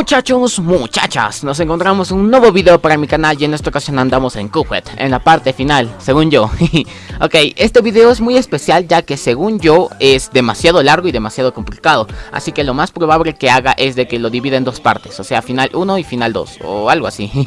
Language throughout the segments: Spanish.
Muchachos, muchachas, nos encontramos un nuevo video para mi canal y en esta ocasión andamos en Cuphead, en la parte final, según yo. Ok, este video es muy especial ya que según yo es demasiado largo y demasiado complicado. Así que lo más probable que haga es de que lo divida en dos partes, o sea, final 1 y final 2, o algo así.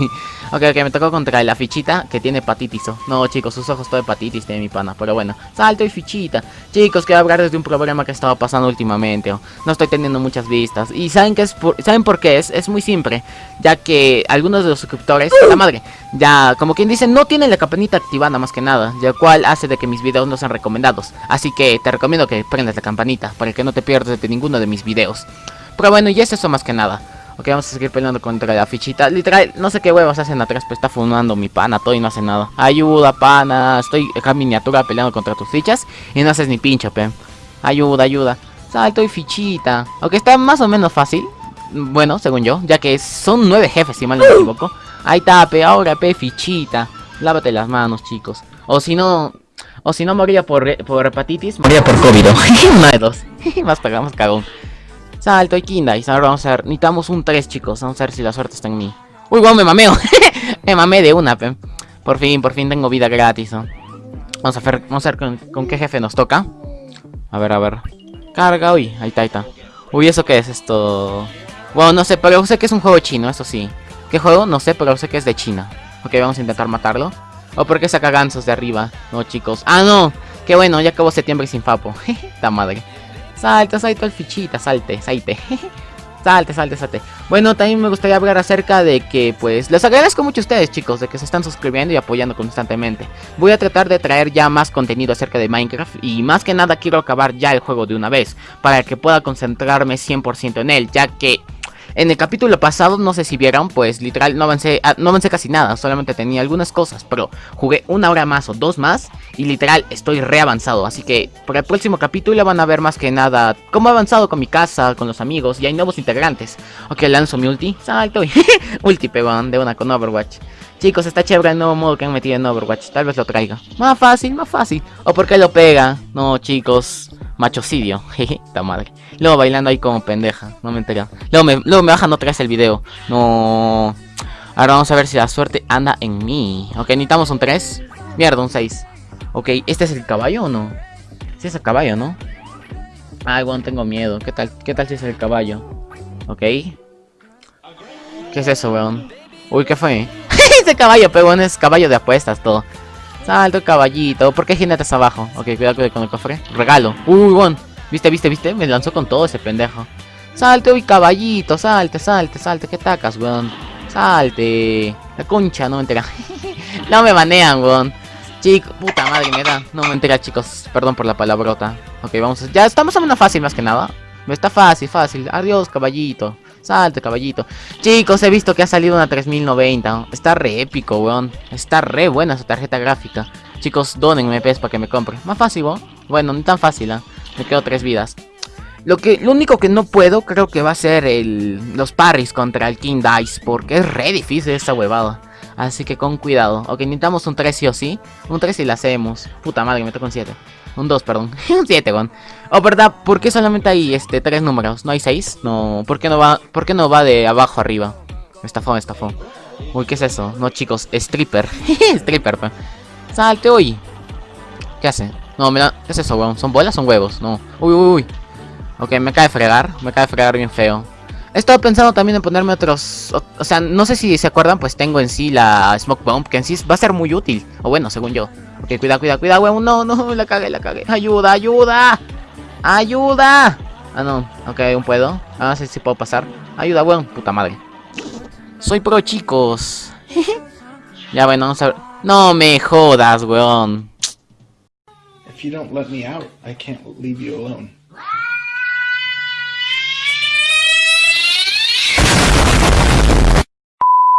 Ok, ok, me tocó contra la fichita que tiene hepatitis No chicos, sus ojos todo hepatitis tiene mi pana, pero bueno Salto y fichita. Chicos, quiero hablar de un problema que estaba pasando últimamente No estoy teniendo muchas vistas. Y ¿saben, qué es ¿saben por qué? es, muy simple, ya que algunos de los suscriptores, la madre, ya como quien dice, no tienen la campanita activada más que nada, lo cual hace de que mis videos no sean recomendados. Así que te recomiendo que prendas la campanita para que no te pierdas de ninguno de mis videos. Pero bueno, y es eso más que nada. Ok, vamos a seguir peleando contra la fichita. Literal, no sé qué huevos hacen atrás, pero está fumando mi pana todo y no hace nada. Ayuda, pana. Estoy acá miniatura peleando contra tus fichas y no haces ni pincho, pe. Ayuda, ayuda. Salto y fichita. Aunque está más o menos fácil. Bueno, según yo, ya que son nueve jefes, si mal no me equivoco. Ahí está, pe, ahora, pe, fichita. Lávate las manos, chicos. O si no, o si no moría por, por hepatitis, moría por COVID. Dos. más pegamos cagón. Salto y Kindais. Ahora vamos a ver. Necesitamos un 3, chicos. Vamos a ver si la suerte está en mí. Uy, wow, me mameo. me mamé de una, pe. Por fin, por fin tengo vida gratis. Vamos a ver, vamos a ver con, con, qué jefe nos toca. A ver, a ver. Carga, uy. Ahí está, ahí está. Uy, ¿eso qué es esto? Bueno, no sé, pero sé que es un juego chino, eso sí. ¿Qué juego? No sé, pero sé que es de China. Ok, vamos a intentar matarlo. ¿O por qué saca gansos de arriba? No, chicos. ¡Ah, no! Qué bueno, ya acabó septiembre sin Fapo. ¡Ta madre! Salta, salta el fichita, salte, salte. Salte, salte, salte. Bueno, también me gustaría hablar acerca de que, pues, les agradezco mucho a ustedes, chicos, de que se están suscribiendo y apoyando constantemente. Voy a tratar de traer ya más contenido acerca de Minecraft y más que nada quiero acabar ya el juego de una vez, para que pueda concentrarme 100% en él, ya que en el capítulo pasado, no sé si vieron, pues literal no avancé, no avancé casi nada, solamente tenía algunas cosas, pero jugué una hora más o dos más y literal estoy re avanzado, así que por el próximo capítulo van a ver más que nada cómo he avanzado con mi casa, con los amigos y hay nuevos integrantes. Ok, lanzo mi ulti, salto ulti pegón de una con Overwatch. Chicos, está chévere el nuevo modo que han metido en Overwatch, tal vez lo traiga. Más fácil, más fácil. O porque lo pega. No, chicos, Machocidio, jeje, ta madre. Luego bailando ahí como pendeja, no me enteré. Luego me, luego me bajan otra vez el video. No. Ahora vamos a ver si la suerte anda en mí. Ok, necesitamos un 3. Mierda, un 6. Ok, ¿este es el caballo o no? Sí es el caballo, ¿no? Ay, bueno, tengo miedo. ¿Qué tal, qué tal si es el caballo? Ok. ¿Qué es eso, weón? Uy, ¿qué fue? Ese caballo, pero bueno, es caballo de apuestas, todo. Salto caballito. ¿Por qué jinetes abajo? Ok, cuidado, con el cofre. Regalo. Uy, bon. ¿Viste, viste, viste? Me lanzó con todo ese pendejo. Salte, uy, caballito. Salte, salte, salte. ¿Qué tacas, weón? Salte. La concha, no me entera. no me banean, weón. Chico, puta madre, me da. No me entera, chicos. Perdón por la palabrota. Ok, vamos. A... Ya estamos en una fácil más que nada. Está fácil, fácil. Adiós, caballito. Salte, caballito. Chicos, he visto que ha salido una 3090. Está re épico, weón. Está re buena su tarjeta gráfica. Chicos, donenme pez para que me compre. Más fácil, weón. Bueno, no tan fácil, ¿eh? Me quedo tres vidas. Lo, que, lo único que no puedo creo que va a ser el, los parries contra el King Dice. Porque es re difícil esta huevada. Así que con cuidado. Ok, necesitamos un 3 sí o sí. Un 3 y la hacemos. Puta madre, me toca un 7. Un 2, perdón. un 7, weón. Oh, ¿verdad? ¿Por qué solamente hay este tres números? ¿No hay 6? No. ¿Por qué no va, por qué no va de abajo arriba? Estafón, estafón. Uy, ¿qué es eso? No, chicos, stripper. stripper, pe. Salte hoy. ¿Qué hace? No, mira, ¿qué es eso, weón? ¿Son bolas o son huevos? No. Uy, uy, uy. Ok, me cae fregar. Me cae fregar bien feo. He estado pensando también en ponerme otros... O, sea, no sé si se acuerdan, pues tengo en sí la Smoke Bomb, que en sí va a ser muy útil. O bueno, según yo. Ok, cuidado, cuidado, cuidado, weón. No, no, la cagué, la cagué. Ayuda, ayuda. Ayuda. Ah, no. Ok, aún puedo. Ah, sí, sí puedo pasar. Ayuda, weón. Puta madre. Soy pro, chicos. ya, bueno, vamos a ver. No me jodas, weón. If you don't let me out, I can't leave you alone.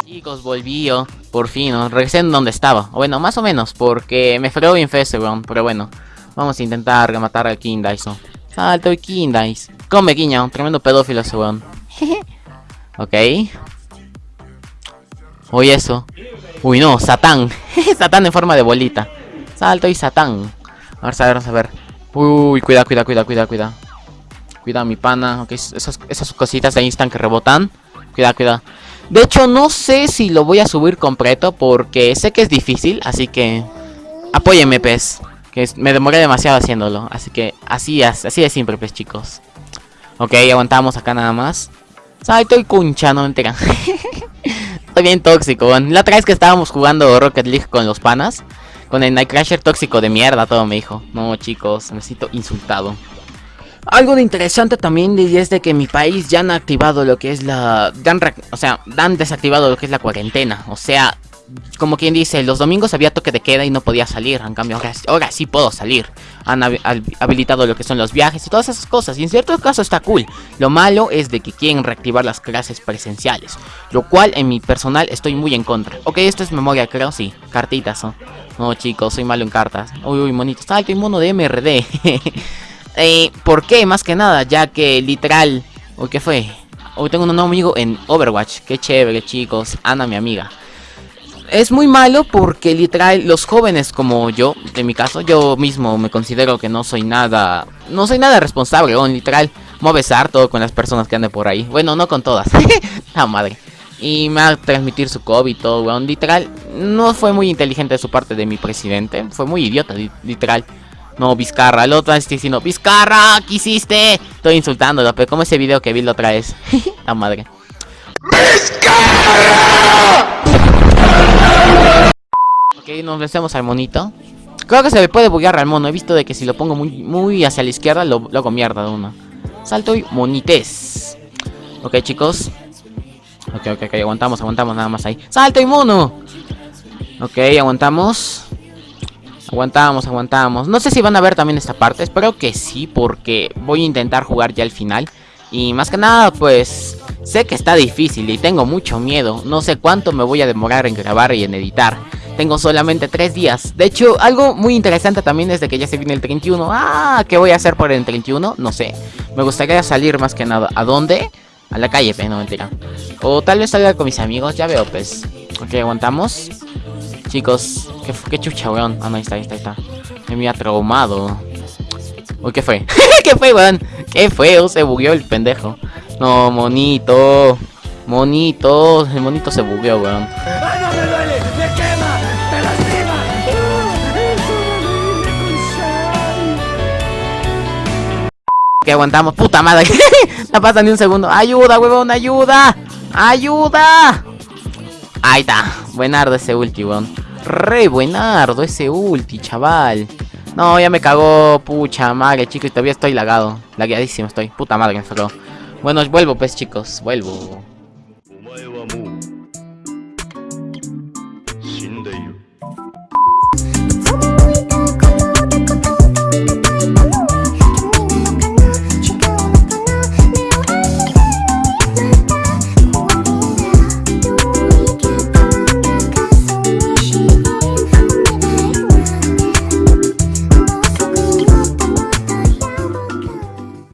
Chicos, volví yo, por fin, ¿no? regresé en donde estaba. O bueno, más o menos, porque me fregó bien feo weón. Pero bueno, vamos a intentar matar al King Dice. Salto y King Dice. Come, guiña, un tremendo pedófilo ese weón. ok. Uy, eso. Uy, no, Satán. Satán en forma de bolita. Salto y Satán. Vamos a ver, vamos a ver. Uy, cuidado, cuidado, cuidado, cuidado, cuidado. Cuidado, mi pana. Ok, esas, esas cositas de instant que rebotan. Cuidado, cuidado. De hecho, no sé si lo voy a subir completo porque sé que es difícil, así que... Apóyeme, pez. Que me demoré demasiado haciéndolo. Así que así es, así de simple, pues, chicos. Ok, aguantamos acá nada más. Ay, estoy cuncha, no entera. estoy bien tóxico, La otra vez que estábamos jugando Rocket League con los panas. Con el Nightcrasher tóxico de mierda, todo me dijo. No, chicos, me siento insultado. Algo de interesante también es de que mi país ya han activado lo que es la... o sea, han desactivado lo que es la cuarentena. O sea, como quien dice, los domingos había toque de queda y no podía salir. En cambio, ahora, sí puedo salir. Han habilitado lo que son los viajes y todas esas cosas. Y en cierto caso está cool. Lo malo es de que quieren reactivar las clases presenciales. Lo cual en mi personal estoy muy en contra. Ok, esto es memoria, creo, sí. Cartitas, ¿no? Chicos, soy malo en cartas. Uy, uy, monitos. Ah, estoy mono de MRD. Eh, ¿Por qué? Más que nada, ya que literal... Uy, ¿qué fue? Hoy tengo un nuevo amigo en Overwatch. Qué chévere, chicos. Ana, mi amiga es muy malo porque literal los jóvenes como yo, en mi caso, yo mismo me considero que no soy nada, no soy nada responsable, o literal, me besar todo con las personas que anden por ahí. Bueno, no con todas, la madre. Y me va a transmitir su COVID y todo, weón. Literal, no fue muy inteligente de su parte de mi presidente. Fue muy idiota, literal. No, Vizcarra, el otro está diciendo, Vizcarra, ¿qué hiciste? Estoy insultándolo, pero como ese video que vi la otra vez. la madre. ¡Vizcarra! Ok, nos vencemos al monito. Creo que se me puede buguear al mono. He visto de que si lo pongo muy, muy hacia la izquierda, lo, hago mierda de uno. Salto y monites. Ok, chicos. Ok, ok, ok. Aguantamos, aguantamos nada más ahí. ¡Salto y mono! Ok, aguantamos. Aguantamos, aguantamos. No sé si van a ver también esta parte. Espero que sí, porque voy a intentar jugar ya al final. Y más que nada, pues... Sé que está difícil y tengo mucho miedo. No sé cuánto me voy a demorar en grabar y en editar. Tengo solamente tres días. De hecho, algo muy interesante también es de que ya se viene el 31. Ah, ¿qué voy a hacer por el 31? No sé. Me gustaría salir más que nada. ¿A dónde? A la calle, pero no mentira. O tal vez salga con mis amigos, ya veo, pues. Ok, aguantamos. Chicos, qué, qué chucha, weón. Ah, no, ahí está, ahí está, ahí está. Me ha traumado. Uy, ¿qué fue? ¿Qué fue, weón? ¿Qué fue? Se bugueó el pendejo. No, monito. Monito. El monito se bugueó, weón. ¡Ay, no me duele! ¡Me quema! ¡Me lastima! Que aguantamos, puta madre. no pasa ni un segundo. ¡Ayuda, weón! ¡Ayuda! ¡Ayuda! Ahí está. Buenardo ese ulti, weón. Re buenardo ese ulti, chaval. No, ya me cagó, pucha madre, chicos, todavía estoy lagado. Lagueadísimo estoy. Puta madre, me sacó. Bueno, vuelvo pues chicos, vuelvo.